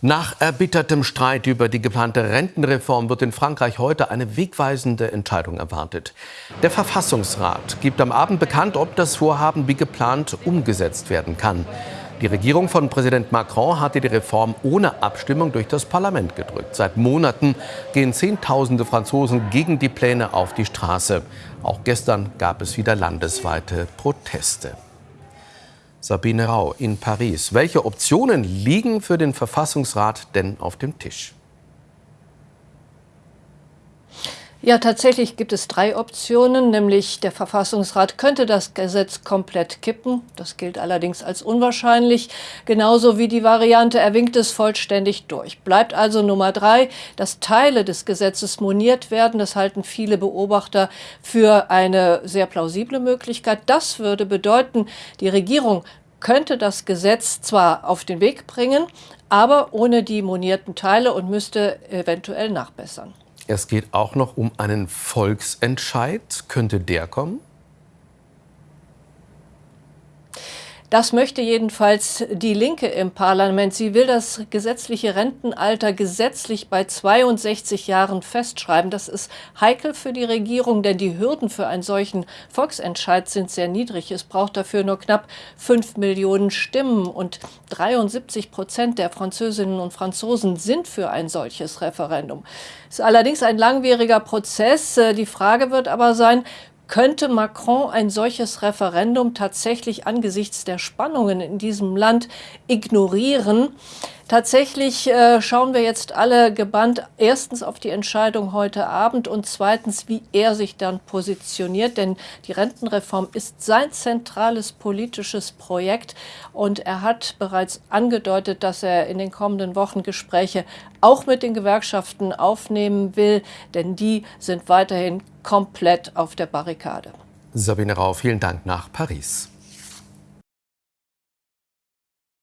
Nach erbittertem Streit über die geplante Rentenreform wird in Frankreich heute eine wegweisende Entscheidung erwartet. Der Verfassungsrat gibt am Abend bekannt, ob das Vorhaben wie geplant umgesetzt werden kann. Die Regierung von Präsident Macron hatte die Reform ohne Abstimmung durch das Parlament gedrückt. Seit Monaten gehen Zehntausende Franzosen gegen die Pläne auf die Straße. Auch gestern gab es wieder landesweite Proteste. Sabine Rau in Paris. Welche Optionen liegen für den Verfassungsrat denn auf dem Tisch? Ja, tatsächlich gibt es drei Optionen, nämlich der Verfassungsrat könnte das Gesetz komplett kippen. Das gilt allerdings als unwahrscheinlich, genauso wie die Variante er winkt es vollständig durch. Bleibt also Nummer drei, dass Teile des Gesetzes moniert werden. Das halten viele Beobachter für eine sehr plausible Möglichkeit. Das würde bedeuten, die Regierung könnte das Gesetz zwar auf den Weg bringen, aber ohne die monierten Teile und müsste eventuell nachbessern. Es geht auch noch um einen Volksentscheid. Könnte der kommen? Das möchte jedenfalls die Linke im Parlament. Sie will das gesetzliche Rentenalter gesetzlich bei 62 Jahren festschreiben. Das ist heikel für die Regierung, denn die Hürden für einen solchen Volksentscheid sind sehr niedrig. Es braucht dafür nur knapp 5 Millionen Stimmen und 73 Prozent der Französinnen und Franzosen sind für ein solches Referendum. Es ist allerdings ein langwieriger Prozess. Die Frage wird aber sein, könnte Macron ein solches Referendum tatsächlich angesichts der Spannungen in diesem Land ignorieren? Tatsächlich äh, schauen wir jetzt alle gebannt erstens auf die Entscheidung heute Abend und zweitens, wie er sich dann positioniert. Denn die Rentenreform ist sein zentrales politisches Projekt und er hat bereits angedeutet, dass er in den kommenden Wochen Gespräche auch mit den Gewerkschaften aufnehmen will, denn die sind weiterhin komplett auf der Barrikade. Sabine Rau, vielen Dank nach Paris.